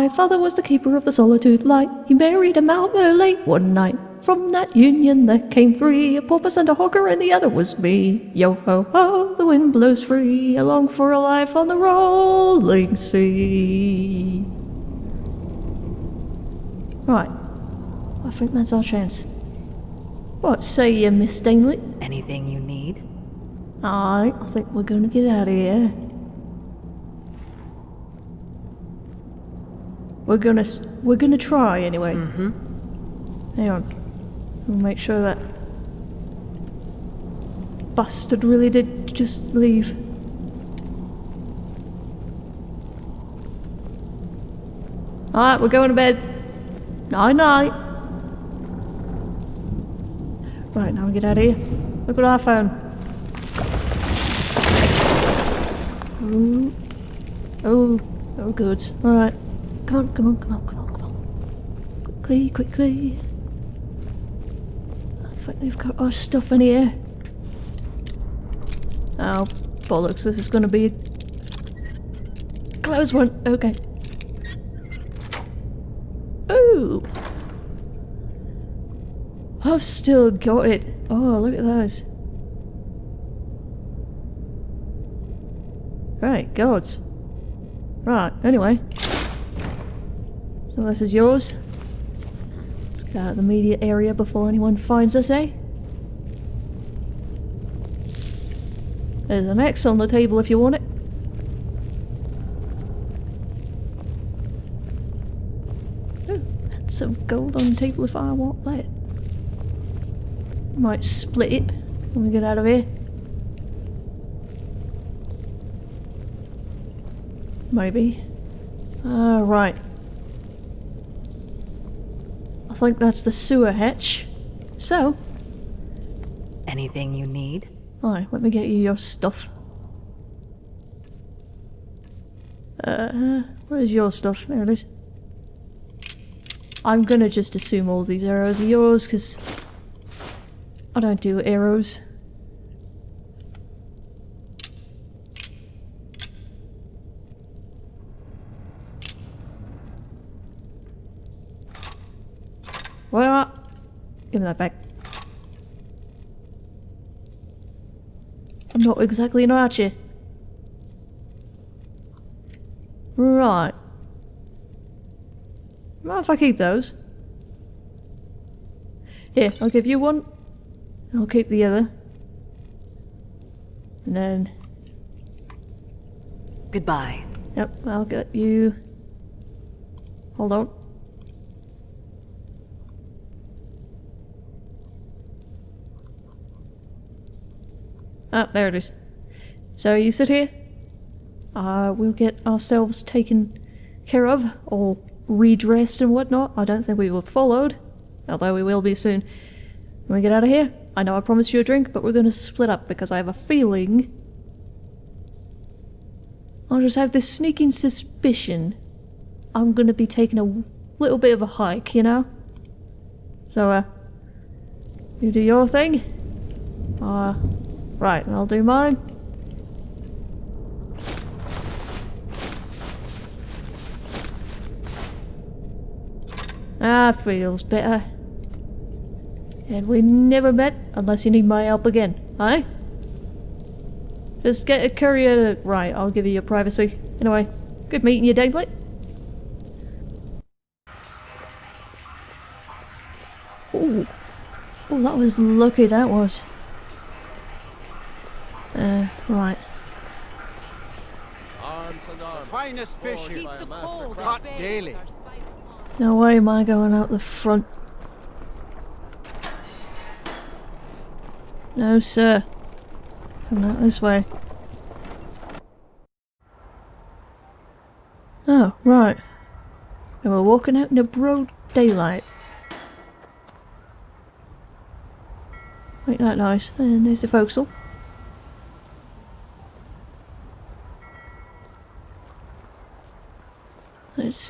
My father was the keeper of the solitude light. He married a Mount Merlin one night. From that union there came three, a porpoise and a horker, and the other was me. Yo ho ho, the wind blows free, along for a life on the rolling sea. Right, I think that's our chance. What say you, Miss Stingley? Anything you need? Alright, I think we're gonna get out of here. We're gonna we're gonna try anyway. Mm-hmm. Hang on. We'll make sure that bastard really did just leave. Alright, we're going to bed. Night night. Right, now we get out of here. Look what I found. Ooh. Oh, oh good. Alright. Come on, come on, come on, come on, come on. Quickly, quickly. I think they've got our stuff in here. Oh, bollocks, this is gonna be a close one. Okay. Ooh! I've still got it. Oh, look at those. Right, gods. Right, anyway. So this is yours. Let's get out of the media area before anyone finds us, eh? There's an X on the table if you want it. Oh, and some gold on the table if I want that. Might split it when we get out of here. Maybe. Ah, right. I think that's the sewer hatch. So, Anything you need? Alright, let me get you your stuff. Uh, where's your stuff? There it is. I'm gonna just assume all these arrows are yours, because I don't do arrows. Well, give me that back. I'm not exactly an archer. Right. Mind if I keep those? Here, I'll give you one. I'll keep the other. And then, Goodbye. yep, I'll get you. Hold on. Ah, there it is. So you sit here. Uh, we'll get ourselves taken care of, or redressed and whatnot. I don't think we were followed, although we will be soon. When we get out of here, I know I promised you a drink, but we're going to split up because I have a feeling. I just have this sneaking suspicion I'm going to be taking a little bit of a hike, you know? So, uh, you do your thing. Uh, right, I'll do mine. Ah, feels better. And we never met unless you need my help again, eh? Just get a courier to... Right, I'll give you your privacy. Anyway, good meeting you, David. Ooh. Oh, that was lucky, that was. Uh, right. Arms and arms. Finest fish Forged here. by Caught daily. No way am I going out the front. No, sir. Come out this way. Oh, right. And we're walking out in the broad daylight. Ain't that nice? And there's the forecastle.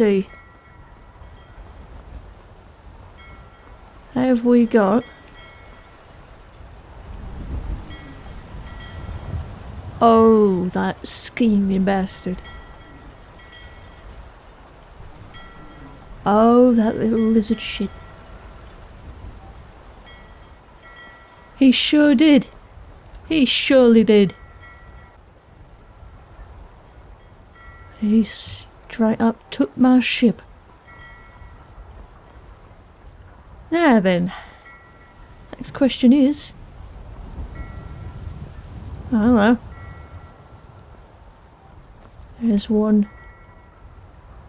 See. Have we got? Oh, that scheming bastard. Oh, that little lizard shit. He sure did. He surely did. He straight up took my ship. Now then. Next question is... Oh, Don't know. There's one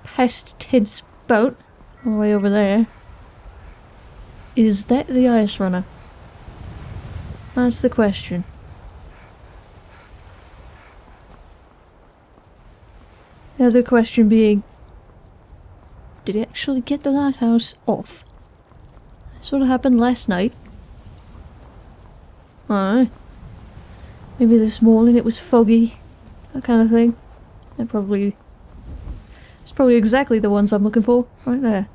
past Ted's boat all the way over there. Is that the ice runner? That's the question. The other question being, did he actually get the lighthouse off? That's what happened last night. Aye. Maybe this morning it was foggy, that kind of thing. And probably... It's probably exactly the ones I'm looking for, right there.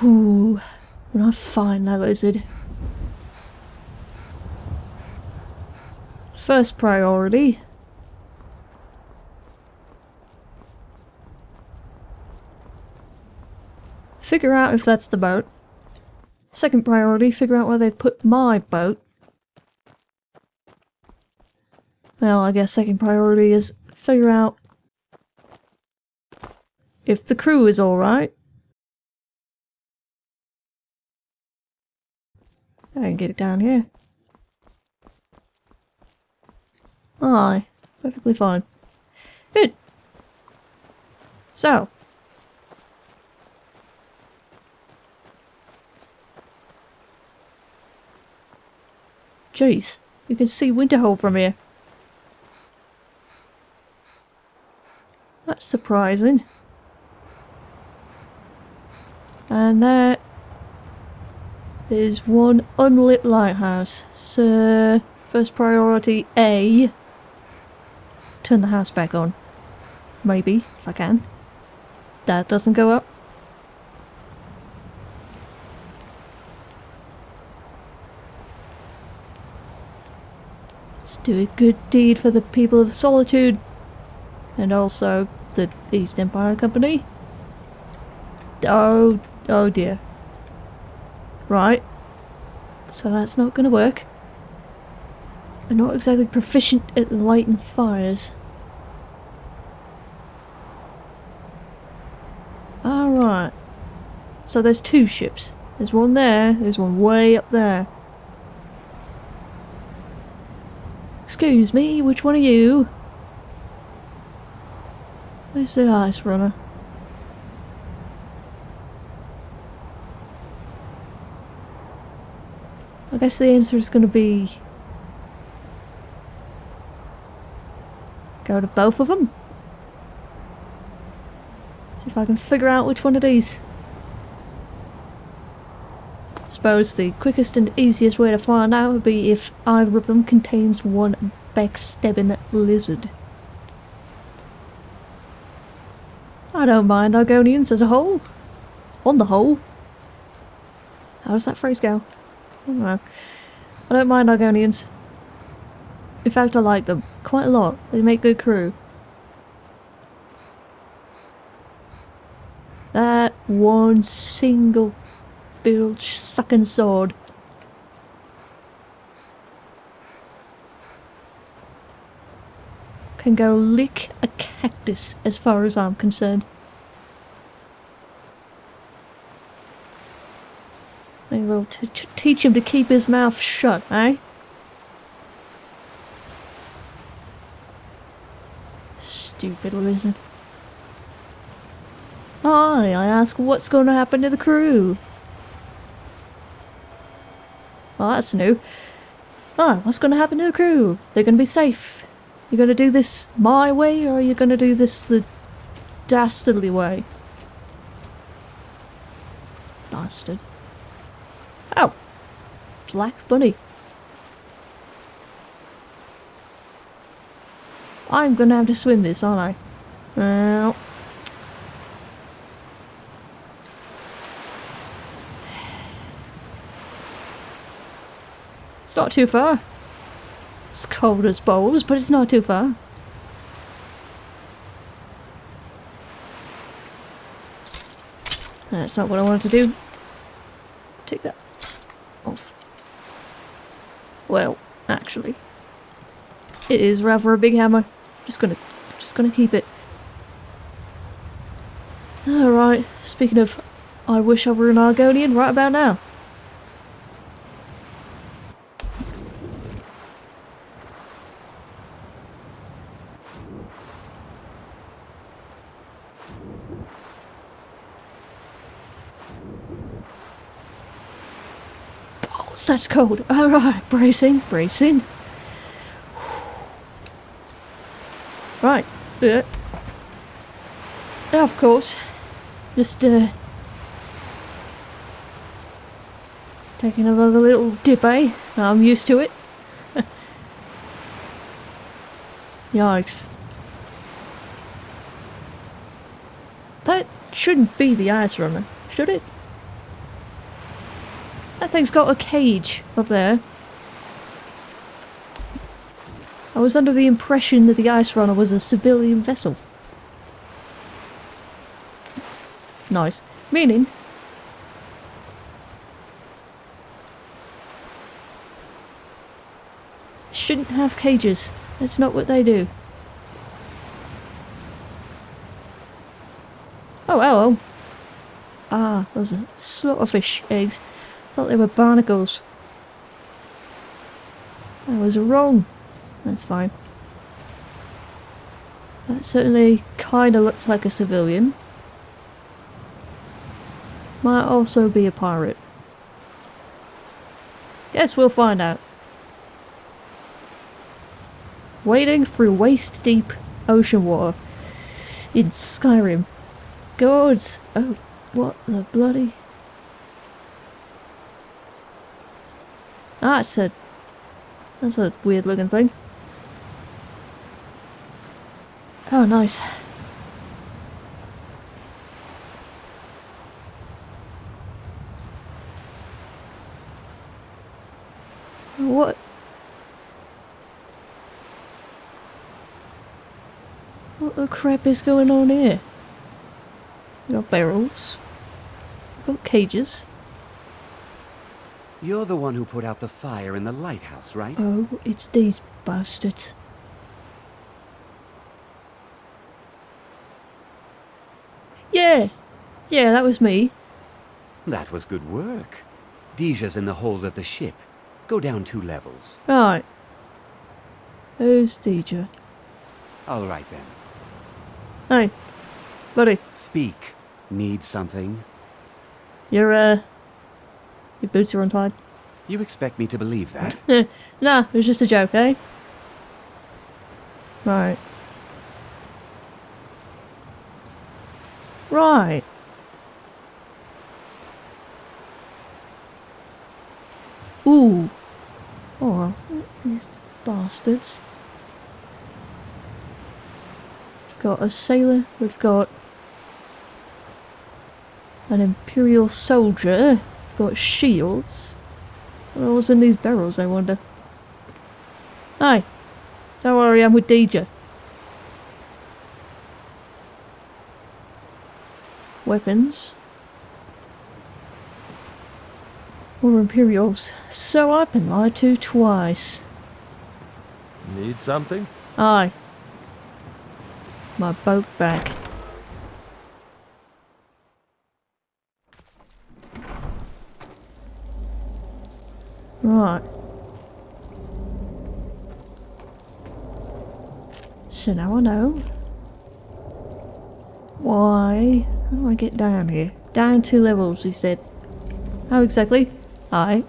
Whew. When I find that lizard. First priority. Figure out if that's the boat. Second priority, figure out where they put my boat. Well, I guess second priority is figure out if the crew is alright. I can get it down here. Aye, perfectly fine. Good. So. Jeez, you can see Winterhold from here. That's surprising. And there is one unlit lighthouse. So, first priority A. Turn the house back on. Maybe, if I can. That doesn't go up. Do a good deed for the people of Solitude. And also the East Empire Company. Oh, oh dear. Right. So that's not going to work. I'm not exactly proficient at lighting fires. Alright. So there's two ships. There's one there, there's one way up there. Excuse me, which one are you? Where's the ice runner? I guess the answer is going to be... Go to both of them? See if I can figure out which one of these. Suppose the quickest and easiest way to find out would be if either of them contains one backstabbing lizard. I don't mind Argonians as a whole. On the whole. How does that phrase go? I don't know. I don't mind Argonians. In fact, I like them quite a lot. They make good crew. That one single bilge sucking sword. Can go lick a cactus as far as I'm concerned. I will teach him to keep his mouth shut, eh? Stupid lizard. Hi, I ask what's going to happen to the crew. Oh, that's new. Ah, what's going to happen to the crew? They're going to be safe. You're gonna do this my way, or are you gonna do this the dastardly way? Bastard. Oh! Black bunny. I'm gonna have to swim this, aren't I? Well... It's not too far. It's cold as balls, but it's not too far. That's not what I wanted to do. Take that off. Well, actually, it is rather a big hammer. Just gonna, just gonna keep it. Alright, speaking of, I wish I were an Argonian right about now. Oh, that's cold. Alright, bracing, bracing. Right. Yeah. Of course. Just, uh... Taking another little dip, eh? I'm used to it. Yikes. That shouldn't be the ice runner, should it? That thing's got a cage up there. I was under the impression that the ice runner was a civilian vessel. Nice. Meaning... Shouldn't have cages. That's not what they do. Oh, hello. Ah, those are slaughterfish eggs. Thought they were barnacles. I was wrong. That's fine. That certainly kinda looks like a civilian. Might also be a pirate. Guess we'll find out. Wading through waist-deep ocean water in Skyrim. Gods! Oh, what the bloody... Ah, it's a... That's a weird looking thing. Oh, nice. What? What the crap is going on here? We've got barrels. We've got cages. You're the one who put out the fire in the lighthouse, right? Oh, it's these bastards. Yeah. Yeah, that was me. That was good work. Deeja's in the hold of the ship. Go down two levels. Right. Who's Deeja? All right then. Hey. Buddy. Speak. Need something? You're, uh... Your boots are untied. You expect me to believe that? Nah, it was just a joke, eh? Right. Right. Ooh. Oh, these bastards. We've got a sailor, we've got an imperial soldier, got shields. What was in these barrels, I wonder? Hi. Don't worry, I'm with Deeja. Weapons. More Imperials. So I've been lied to twice. Need something? Aye. My boat back. Right. So now I know. Why? How do I get down here? Down two levels, he said. How exactly? Aye.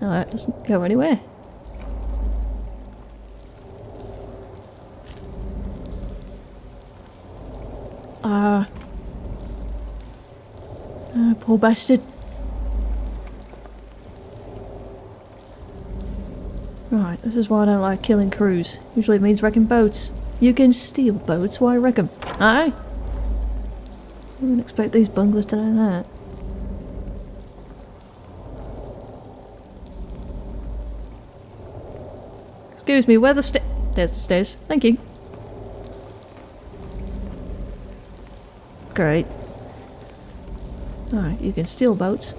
No, that doesn't go anywhere. Ah. Uh, poor bastard. Right, this is why I don't like killing crews. Usually it means wrecking boats. You can steal boats, why wreck them? Aye? I wouldn't expect these bunglers to know that. Excuse me, where the sta- There's the stairs. Thank you. Great. Alright, you can steal boats.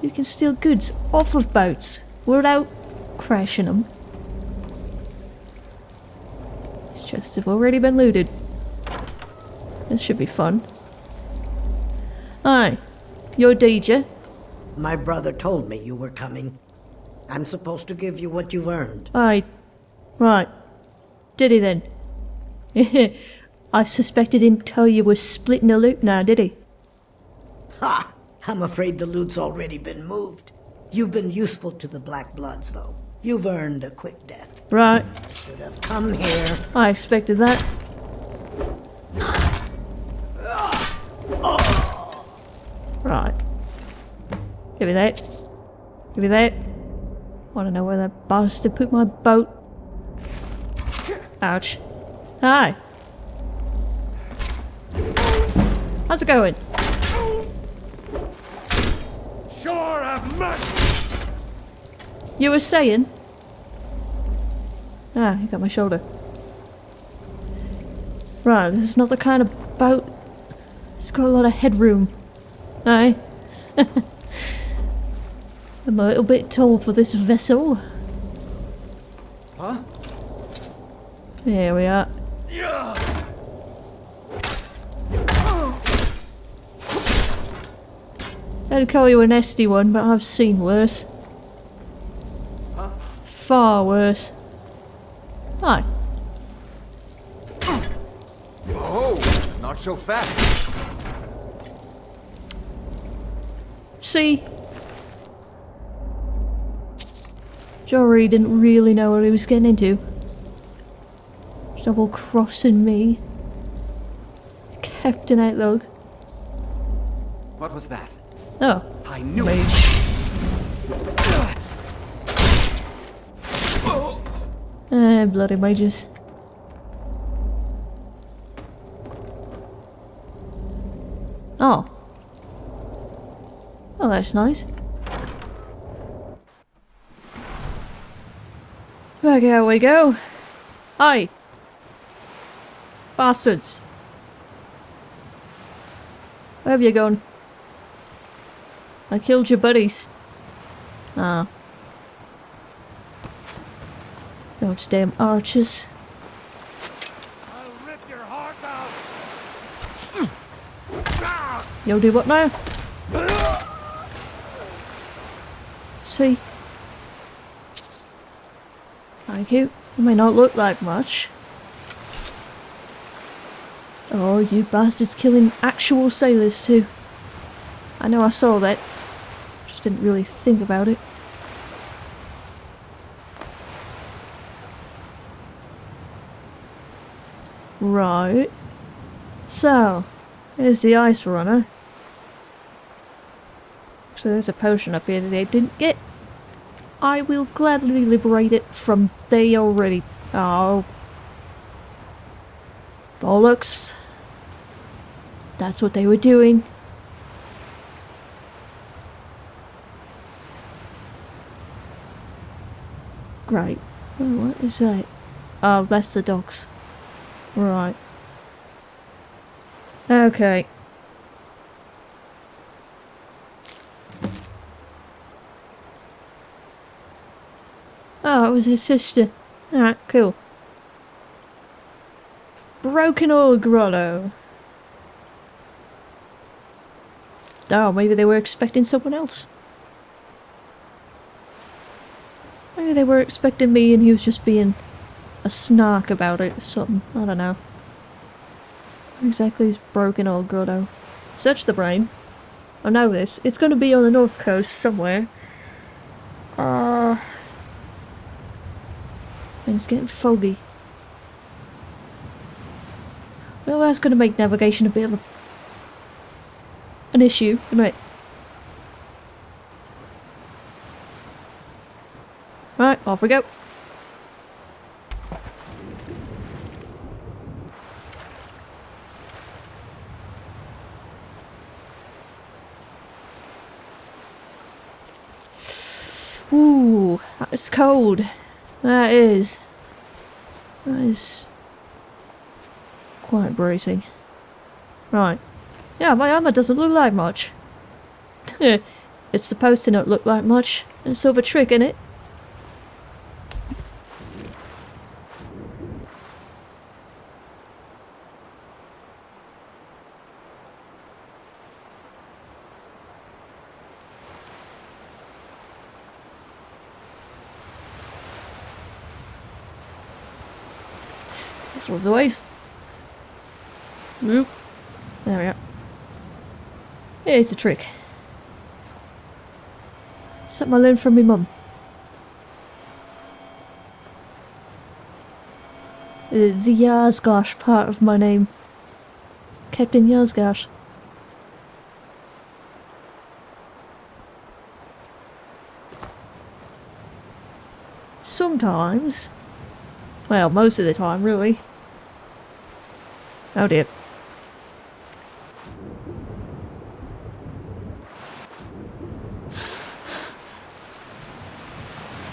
You can steal goods off of boats without crashing them. These chests have already been looted. This should be fun. Hi, you're Deeja. My brother told me you were coming. I'm supposed to give you what you've earned. Aye. Right. Did he then? I suspected him tell you was splitting the loot now, did he? Ha! I'm afraid the loot's already been moved. You've been useful to the Black Bloods, though. You've earned a quick death. Right. Should have come here. I expected that. Right. Give me that. Give me that. I Want to know where that bastard put my boat? Ouch. Hi. How's it going? Sure have mercy! You were saying? Ah, you got my shoulder. Right, this is not the kind of boat. It's got a lot of headroom. Aye. I'm a little bit tall for this vessel. Huh? There we are. Yeah. I'd call you a nasty one, but I've seen worse. Far worse. Hi. Oh, not so fast. See? Jory didn't really know what he was getting into. Double crossing me. Captain Outlook. What was that? Oh, I knew mage. Ah, bloody mages. Oh. Oh, that's nice. Back here we go. Hi! Bastards. Where have you gone? I killed your buddies. Ah. Those damn out! You'll do what now? See? Thank you. It may not look like much. Oh, you bastards killing actual sailors too. I know I saw that. Just didn't really think about it. Right. So, here's the ice runner. So there's a potion up here that they didn't get. I will gladly liberate it from they already. Oh. Bollocks. That's what they were doing. Great. Oh, what is that? Oh, that's the dogs. Right. Okay. Oh, it was his sister. Alright, cool. Broken Oar Grotto. Oh, maybe they were expecting someone else. Maybe they were expecting me and he was just being a snark about it or something. I don't know. Exactly is Broken Oar Grotto? Search the brain. I know this. It's going to be on the north coast somewhere. Uh, and it's getting foggy. Well, that's going to make navigation a bit of a, an issue, isn't it? Right, off we go. That's cold. That is. That is quite bracing. Right. Yeah, my armor doesn't look like much. it's supposed to not look like much. It's sort of a trick, in it? The. Nope. There we are. it's a trick. Something I learned from my mum. Uh, the Yarsgosh part of my name. Captain Yarsgosh. Sometimes, well, most of the time, really. Oh dear.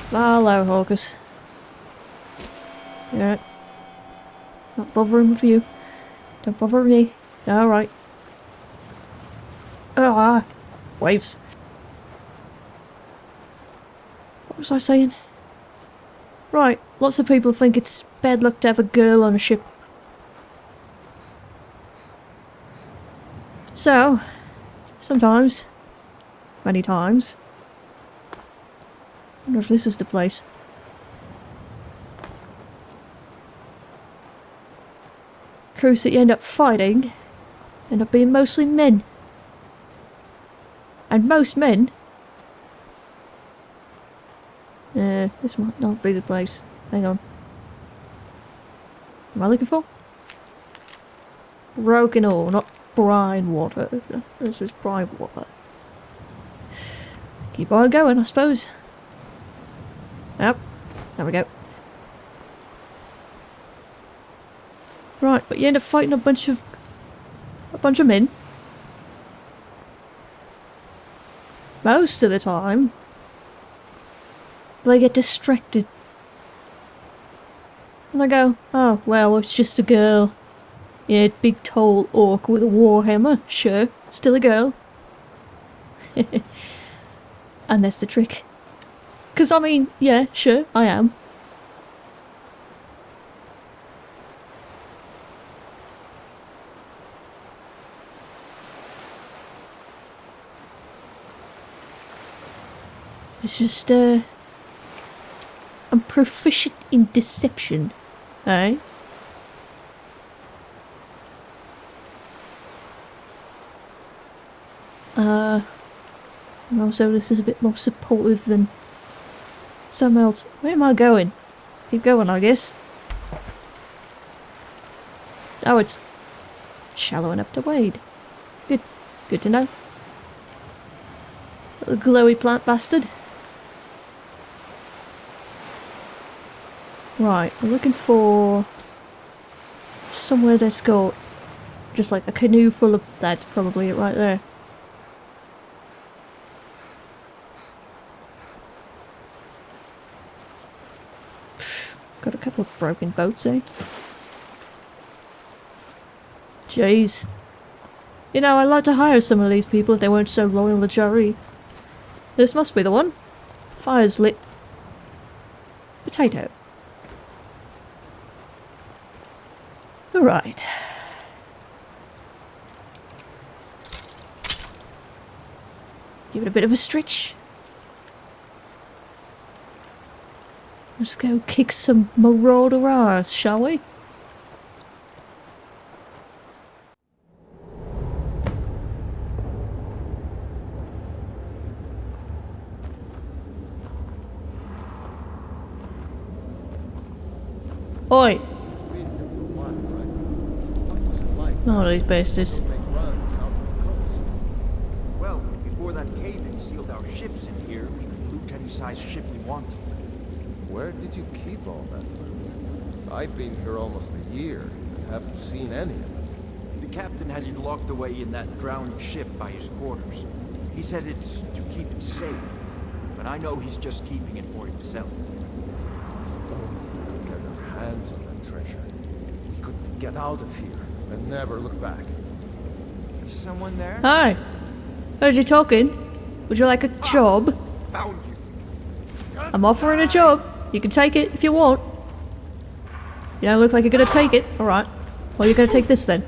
Hello, Horkers. Yeah. Not bothering with you. Don't bother me. Alright. Ah! Waves. What was I saying? Right, lots of people think it's bad luck to have a girl on a ship. So, sometimes, many times, wonder if this is the place. Crews that you end up fighting end up being mostly men. And most men... Uh, this might not be the place. Hang on. Am I looking for? Broken Oar, not brine water. This is brine water. Keep on going, I suppose. Yep. There we go. Right, but you end up fighting a bunch of... a bunch of men. Most of the time, they get distracted. And they go, oh, well, it's just a girl. Yeah, big tall orc with a warhammer. Sure, still a girl. and that's the trick. Because, I mean, yeah, sure, I am. It's just, uh... I'm proficient in deception. Eh? Uh... And also this is a bit more supportive than some else. Where am I going? Keep going, I guess. Oh, it's shallow enough to wade. Good. Good to know. Little glowy plant bastard. Right, I'm looking for somewhere that's got just like a canoe full of... That's probably it right there. Got a couple of broken boats, eh? Jeez. You know, I'd like to hire some of these people if they weren't so loyal to Jarry. This must be the one. Fire's lit. Potato. Alright. Give it a bit of a stretch. Let's go kick some marauder ass, shall we? Oi! Not these bastards. Well, before that cave-in sealed our ships in here, we could loot any size ship we wanted. Where did you keep all that loot? I've been here almost a year and haven't seen any of it. The captain has it locked away in that drowned ship by his quarters. He says it's to keep it safe, but I know he's just keeping it for himself. If we could get our hands on that treasure. We could get out of here and never look back. Is someone there? Hi. Heard you talking. Would you like a ah, job? Found you. I'm offering a job. You can take it if you want. You don't look like you're gonna take it. Alright. Well, you're gonna take this then.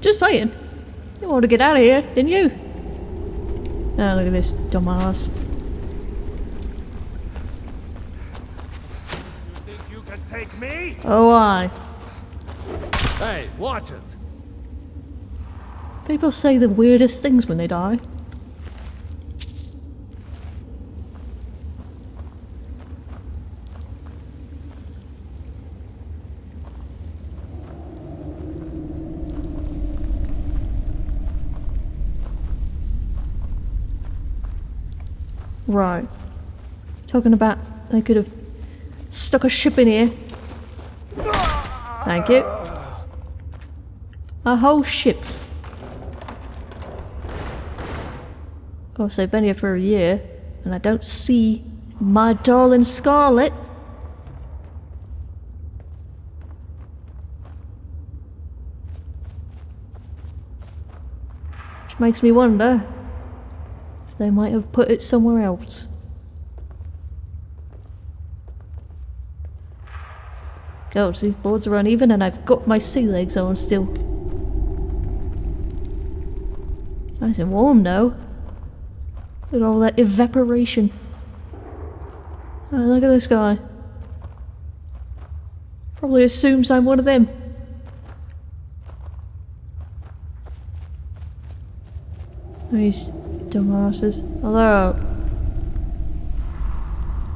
Just saying. You wanted to get out of here, didn't you? Oh, look at this dumbass. Think you can take me? Oh, I. Hey, watch it. People say the weirdest things when they die. Right. Talking about they could have stuck a ship in here. Thank you. A whole ship. Of course, I've been here for a year, and I don't see my darling Scarlet. Which makes me wonder they might have put it somewhere else. Gosh, these boards are uneven and I've got my sea legs on still. It's nice and warm though. Look at all that evaporation. Oh, look at this guy. Probably assumes I'm one of them. These dumbasses. Although,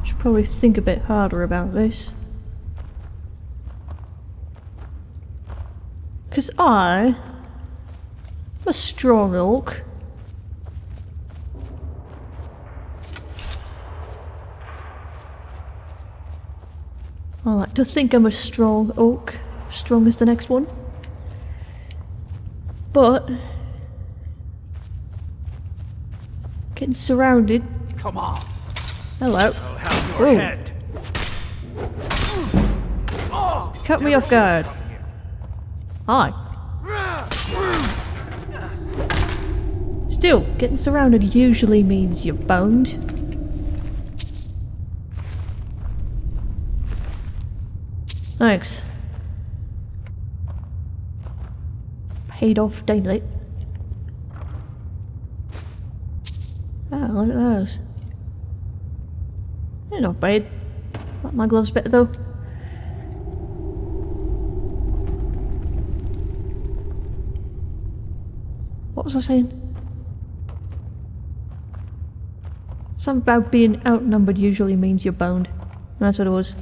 should probably think a bit harder about this. Because I am a strong orc. I like to think I'm a strong oak, strong as the next one. But getting surrounded. Come on. Hello. I'll have your Ooh. head. Cut me off guard. Hi. Still, getting surrounded usually means you're boned. Thanks. Paid off daily. Oh, look at those. They're not bad. Like my gloves better though. What was I saying? Something about being outnumbered usually means you're boned. That's what it was.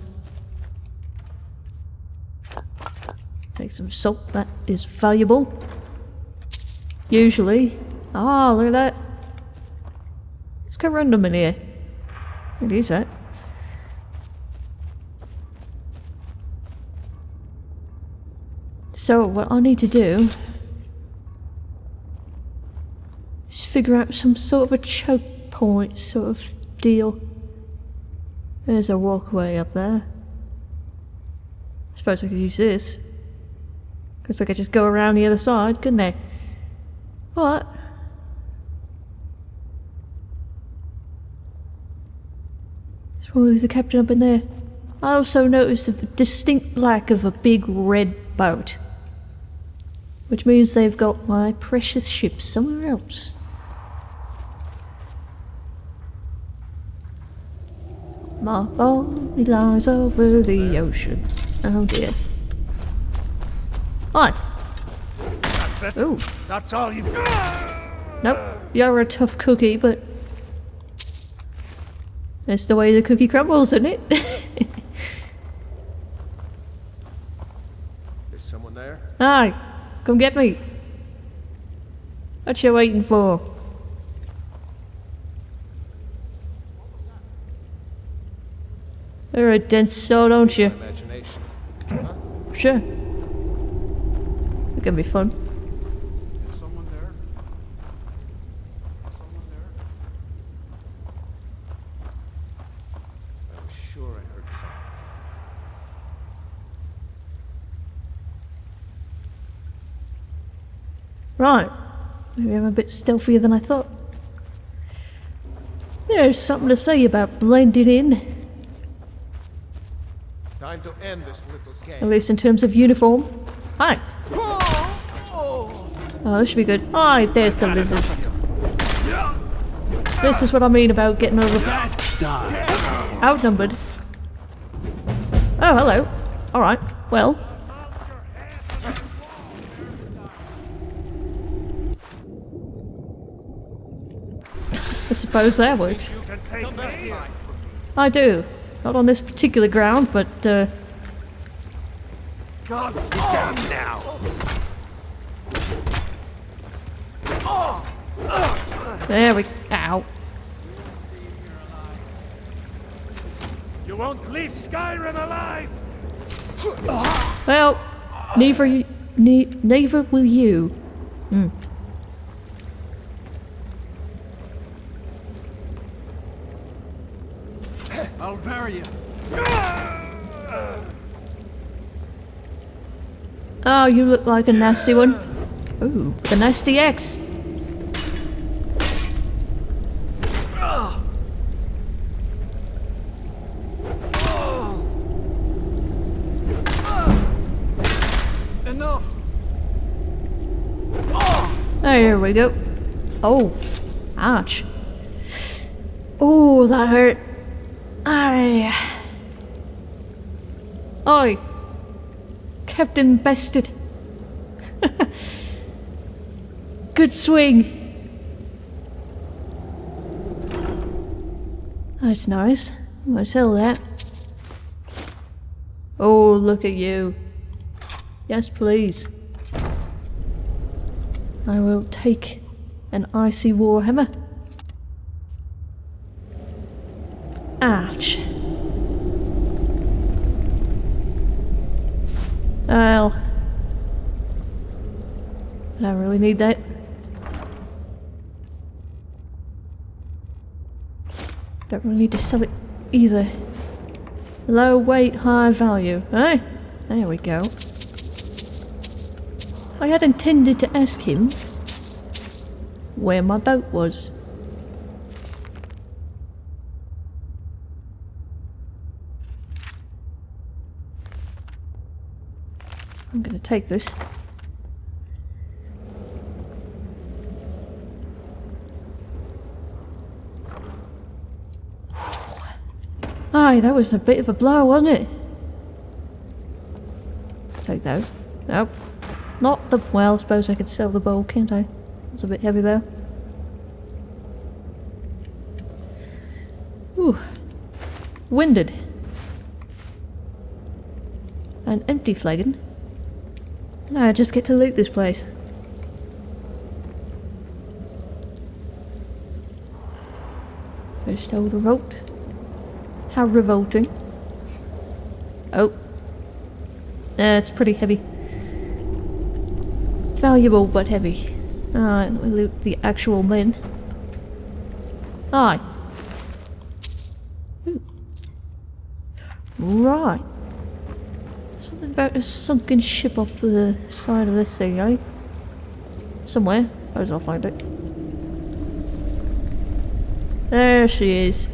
Take some salt, that is valuable. Usually. Ah, look at that. Got random in here. I can use that. So, what I need to do is figure out some sort of a choke point sort of deal. There's a walkway up there. I suppose I could use this. Because I could just go around the other side, couldn't I? But. Probably the captain up in there. I also noticed a distinct lack of a big red boat. Which means they've got my precious ship somewhere else. My body lies over the ocean. Oh dear. Hi. That's it. Ooh. That's all you got Nope. You're a tough cookie, but that's the way the cookie crumbles, isn't it? Is someone there? Hi, come get me. What you waiting for? You're a dense soul, don't you? Imagination. Sure. gonna be fun. Someone there? Someone there? I was sure I heard something. Right. Maybe I'm a bit stealthier than I thought. There's something to say about blending in, Time to end this little at least in terms of uniform. Hi. Oh, this should be good. Hi, there's the lizard. This is what I mean about getting over outnumbered. Oh, hello. Alright, well. Suppose that works. You can take me. I do. Not on this particular ground, but, uh, God, sit down now. there we... Ow. You won't leave Skyrim alive. Well, neither, ne- neither will you. Hmm. I'll bury you. Oh, you look like a nasty one. Ooh, the nasty X. Enough. There we go. Oh, ouch. Oh, that hurt. Aye. Oi. Captain Bested. Good swing. That's nice. I'm gonna sell that. Oh, look at you. Yes, please. I will take an icy warhammer. Ouch. Well, I don't really need that. Don't really need to sell it either. Low weight, high value, eh? There we go. I had intended to ask him where my boat was. I'm gonna take this. That was a bit of a blow, wasn't it? Take those. Nope. Not the. Well, I suppose I could sell the bowl, can't I? It's a bit heavy though. Ooh. Winded. An empty flagon. Now I just get to loot this place. First old revolt. How revolting. Oh. That's pretty heavy. Valuable but heavy. Alright, let me loot the actual men. Aye. Ooh. Right. Something about a sunken ship off the side of this thing, eh? Somewhere. Suppose I'll find it. There she is.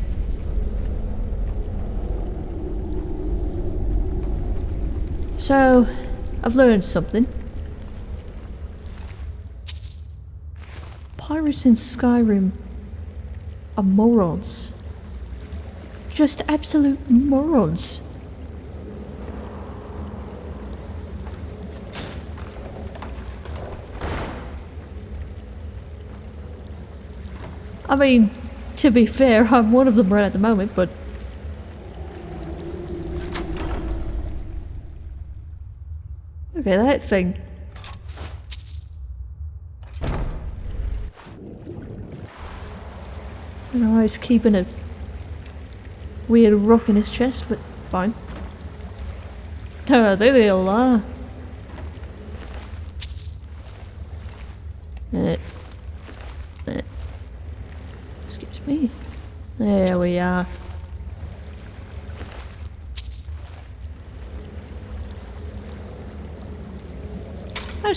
So, I've learned something. Pirates in Skyrim are morons. Just absolute morons. I mean, to be fair, I'm one of them right at the moment, but Look at that thing. I don't know why he's keeping a weird rock in his chest, but fine. Oh, there they all are.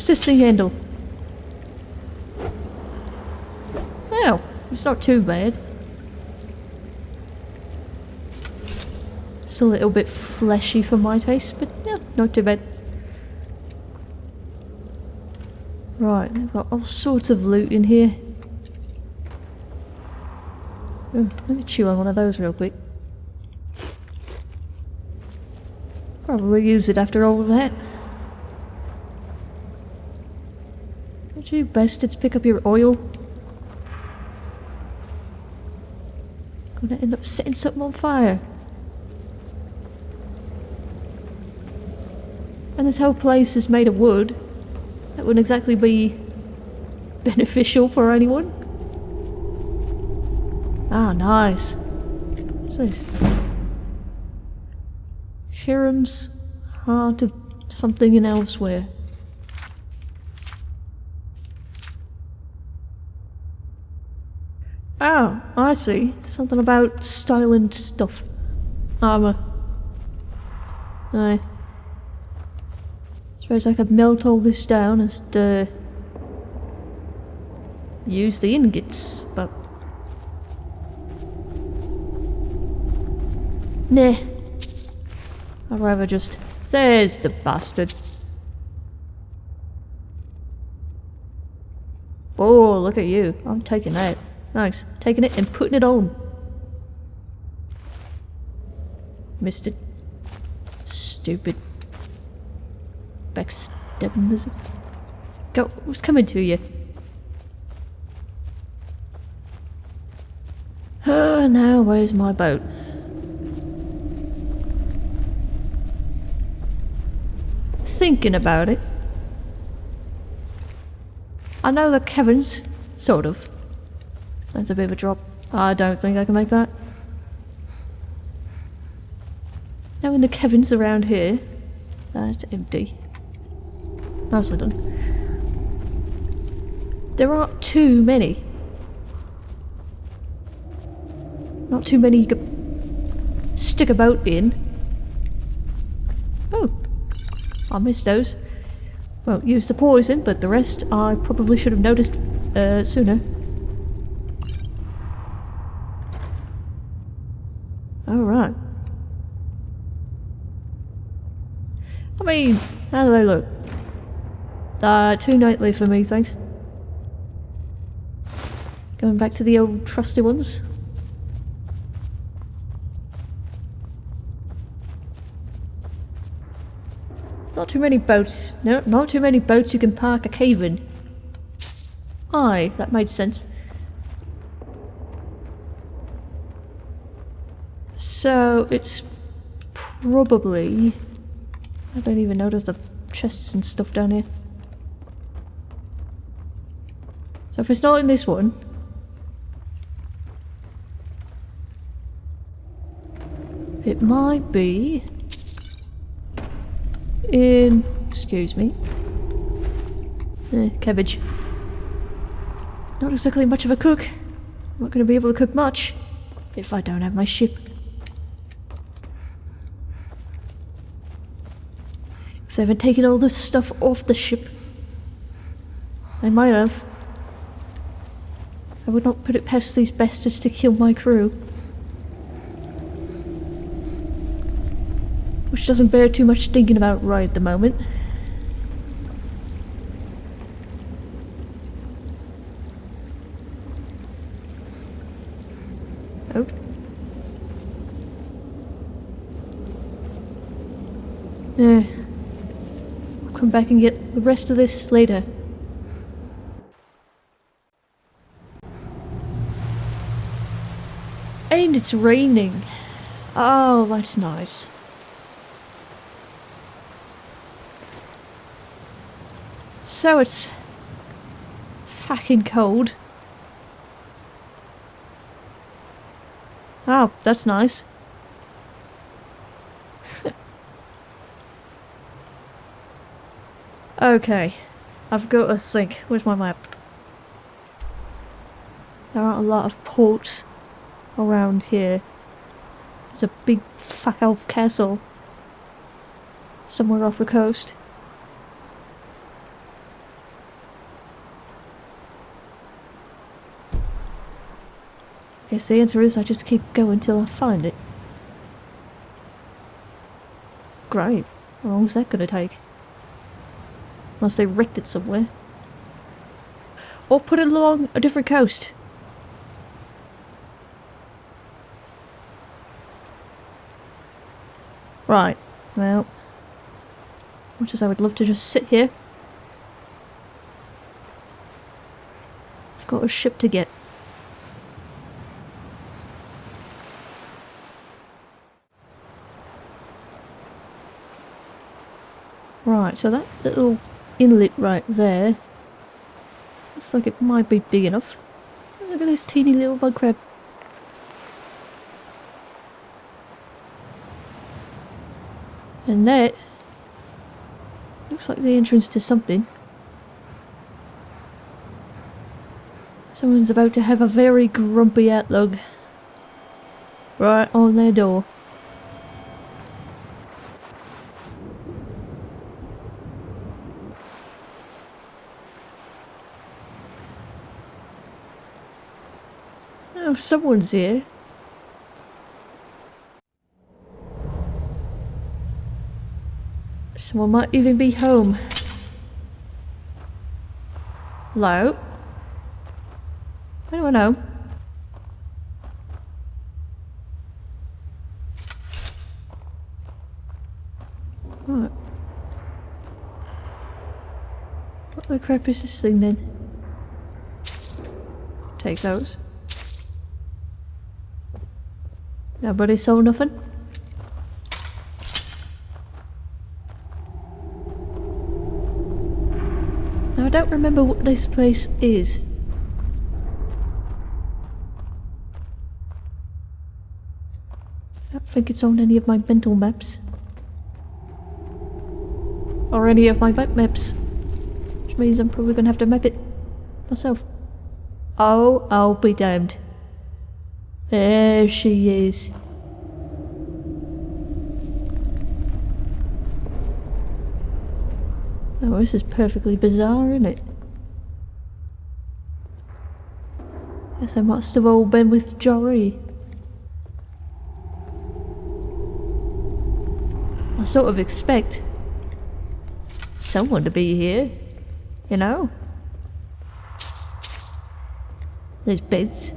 this thing handle? Well, it's not too bad. It's a little bit fleshy for my taste, but yeah, not too bad. Right, they've got all sorts of loot in here. Ooh, let me chew on one of those real quick. Probably use it after all that. You bastards pick up your oil? Gonna end up setting something on fire. And this whole place is made of wood. That wouldn't exactly be beneficial for anyone. Ah, nice. What's this? Shirham's Heart of something in elsewhere. Oh, I see. Something about styling stuff. Armour. Aye. Suppose I could melt all this down and to use the ingots, but nah. I'd rather just there's the bastard. Oh, look at you. I'm taking that. Nice. Taking it and putting it on. Missed it. Stupid. Backstabbing lizard. Go. What's coming to you? Oh, now where's my boat? Thinking about it. I know the caverns, sort of. That's a bit of a drop. I don't think I can make that. Now in the caverns around here, that's empty. Nicely done. There aren't too many. Not too many you could stick a boat in. Oh, I missed those. Well, use the poison, but the rest I probably should have noticed uh, sooner. Alright. I mean, how do they look? Uh, too knightly for me, thanks. Going back to the old trusty ones. Not too many boats. No, not too many boats you can park a cave in. Aye, that made sense. So, it's probably... I don't even notice the chests and stuff down here. So if it's not in this one... It might be... In... excuse me. Eh, cabbage. Not exactly much of a cook. I'm not going to be able to cook much if I don't have my ship. They haven't taken all this stuff off the ship. They might have. I would not put it past these bastards to kill my crew. Which doesn't bear too much thinking about right at the moment. Oh. Yeah. Come back and get the rest of this later. And it's raining. Oh, that's nice. So it's fucking cold. Oh, that's nice. Okay, I've got to think. Where's my map? There aren't a lot of ports around here. There's a big fuck elf castle somewhere off the coast. I guess the answer is I just keep going till I find it. Great. How long is that gonna take? Unless they wrecked it somewhere. Or put it along a different coast. Right, well, much as I would love to just sit here, I've got a ship to get. Right, so that little inlet right there looks like it might be big enough. Look at this teeny little bug crab. And that looks like the entrance to something. Someone's about to have a very grumpy outlook. Right on their door. Someone's here. Someone might even be home. Hello? Anyone home? What? What the crap is this thing then? Take those. Nobody saw nothing? Now I don't remember what this place is. I don't think it's on any of my mental maps. Or any of my map maps. Which means I'm probably gonna have to map it myself. Oh, I'll be damned. There she is. Oh, this is perfectly bizarre, isn't it? Guess I must have all been with Jory. I sort of expect someone to be here, you know? There's beds.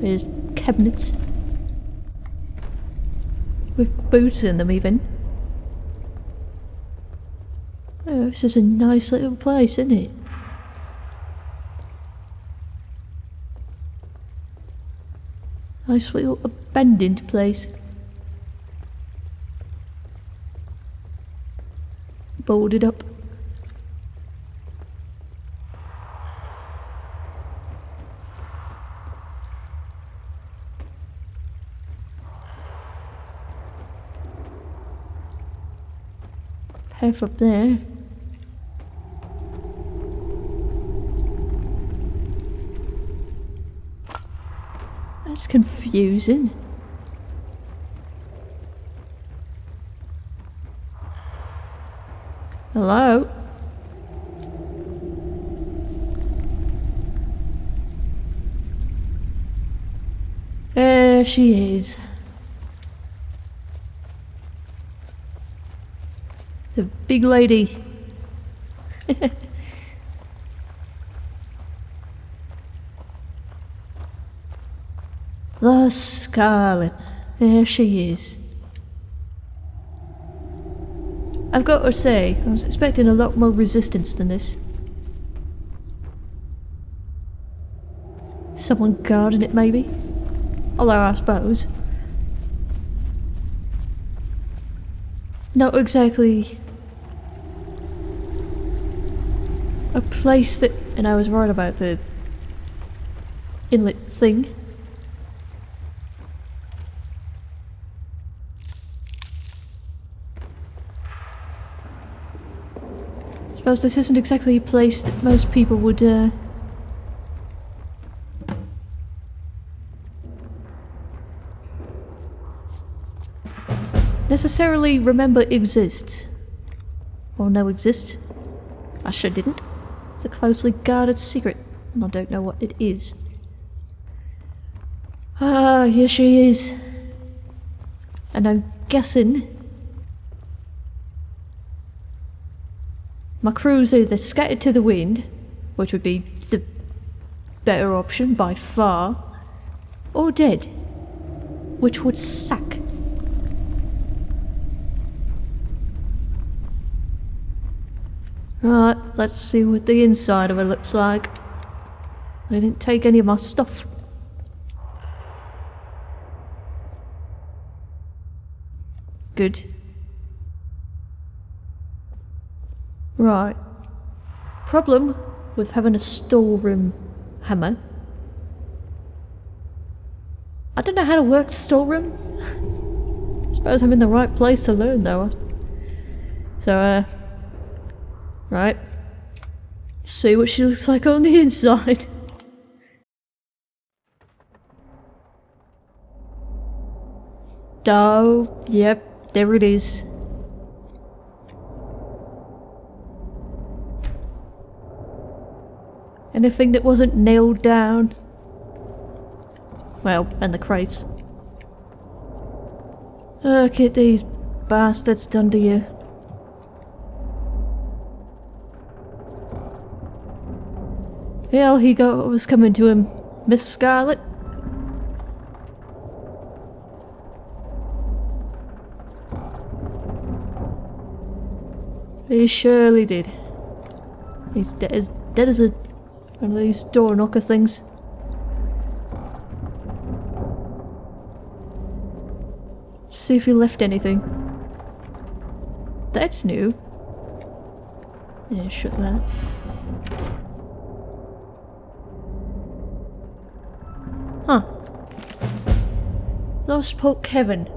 There's cabinets. With boots in them even. Oh, this is a nice little place, isn't it? Nice little abandoned place. Boarded up. Path up there. That's confusing. Hello? There she is. The big lady. the Scarlet. There she is. I've got to say, I was expecting a lot more resistance than this. Someone guarding it, maybe? Although, I suppose. Not exactly a place that. And I was worried about the inlet thing. suppose this isn't exactly a place that most people would, uh... necessarily remember exists. Or know exists. I sure didn't. It's a closely guarded secret, and I don't know what it is. Ah, here she is. And I'm guessing my crew's either scattered to the wind, which would be the better option by far, or dead, which would suck. Right, let's see what the inside of it looks like. They didn't take any of my stuff. Good. Right. Problem with having a storeroom hammer. I don't know how to work the storeroom. I Suppose I'm in the right place to learn though. So, uh... Right. See what she looks like on the inside. Oh, yep, there it is. Anything that wasn't nailed down. Well, and the crates. Look at these bastards done to you. Hell, he got what was coming to him, Miss Scarlet. He surely did. He's dead as dead as a one of these door knocker things. See if he left anything. That's new. Yeah, shut that. Huh. Lost Port Kevin.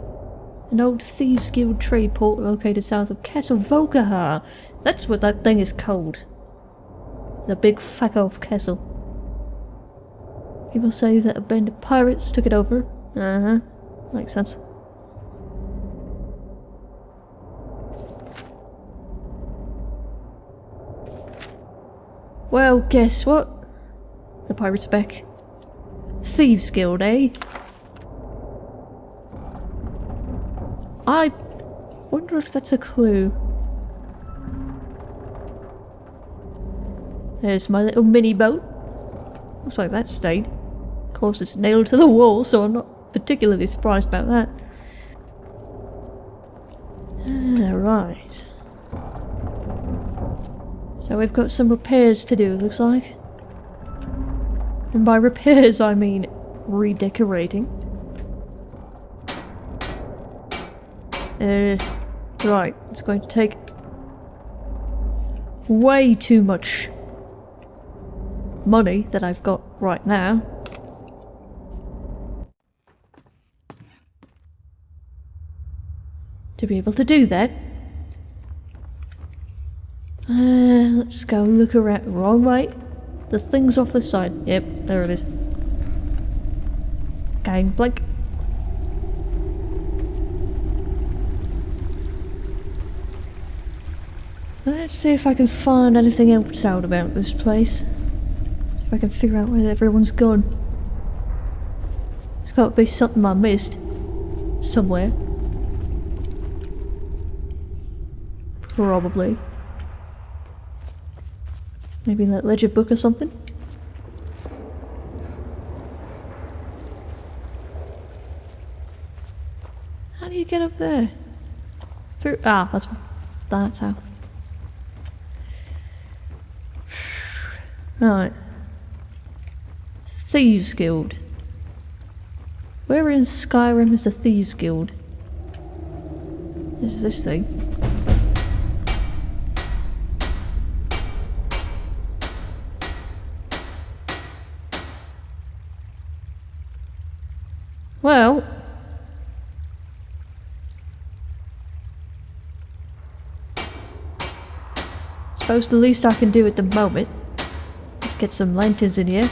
An old thieves guild trade port located south of Castle Volkihar. That's what that thing is called. The big fuck off castle. People say that a band of pirates took it over. Uh-huh. Makes sense. Well, guess what? The pirate's back. Thieves Guild, eh? I wonder if that's a clue. There's my little mini boat. Looks like that stayed. Of course it's nailed to the wall, so I'm not particularly surprised about that. Ah, right. So we've got some repairs to do, looks like. And by repairs I mean redecorating. Uh, right, it's going to take way too much money that I've got right now. To be able to do that. Uh, let's go look around. Wrong way. The thing's off the side. Yep, there it is. Gang blink. Let's see if I can find anything else out about this place. See if I can figure out where everyone's gone. There's got to be something I missed. Somewhere. Probably. Maybe that ledger book or something? How do you get up there? Through- ah, that's- that's how. Right. Thieves Guild. Where in Skyrim is the Thieves Guild? Is this thing? Well... Suppose the least I can do at the moment is get some lanterns in here.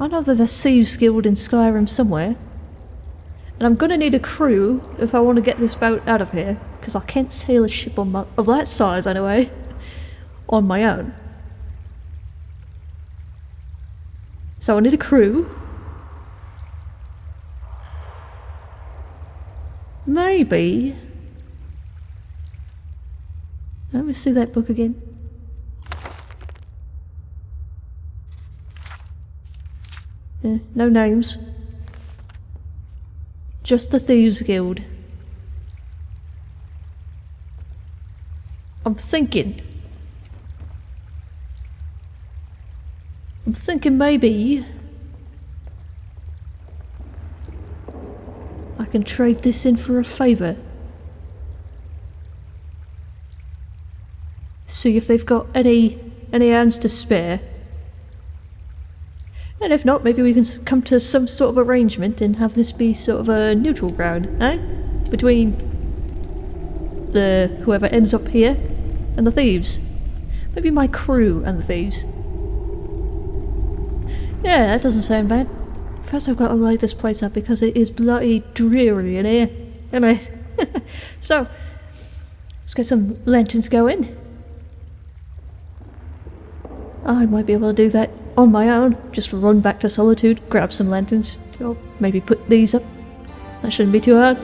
I know there's a Thieves Guild in Skyrim somewhere. And I'm gonna need a crew if I want to get this boat out of here. Because I can't sail a ship on my, of that size anyway. On my own. So I need a crew. Maybe. Let me see that book again. Yeah, no names. Just the Thieves Guild. I'm thinking. I'm thinking maybe I can trade this in for a favour. See if they've got any any hands to spare. And if not, maybe we can come to some sort of arrangement and have this be sort of a neutral ground, eh? Between the whoever ends up here and the thieves. Maybe my crew and the thieves. Yeah, that doesn't sound bad. First I've got to light this place up because it is bloody dreary in here. And I... so, let's get some lanterns going. I might be able to do that on my own. Just run back to Solitude, grab some lanterns, or maybe put these up. That shouldn't be too hard.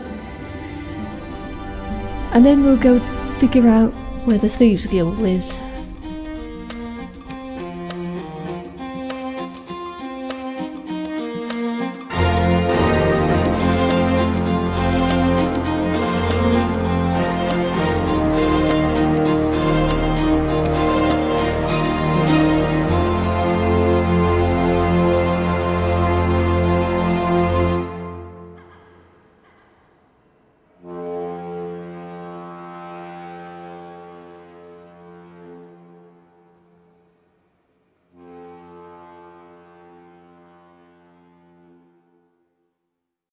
And then we'll go figure out where the Thieves Guild is.